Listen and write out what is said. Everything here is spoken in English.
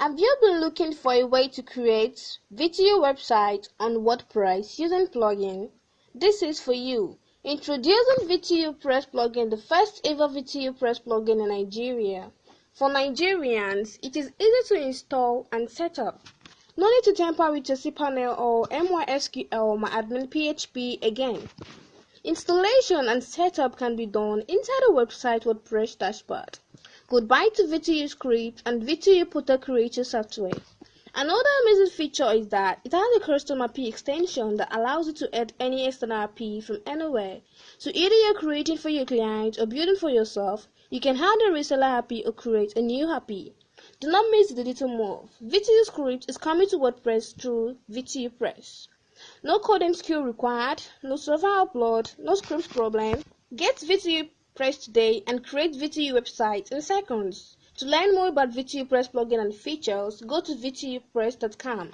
Have you been looking for a way to create video website on WordPress using plugin? This is for you. Introducing VTU Press plugin, the first ever VTU Press plugin in Nigeria. For Nigerians, it is easy to install and set up. No need to tamper with your cPanel or MySQL or MyAdmin PHP again. Installation and setup can be done inside the website WordPress dashboard. Goodbye to VTU Script and VTU Portal Creator software. Another amazing feature is that it has a custom API extension that allows you to add any external API from anywhere. So either you're creating for your client or building for yourself, you can add a reseller API or create a new API. Do not miss the little move. VTU Script is coming to WordPress through VTU Press. No coding skill required, no server upload, no script problem. Get VTU Press today and create VTU website in seconds. To learn more about VTU Press plugin and features, go to VTUpress.com.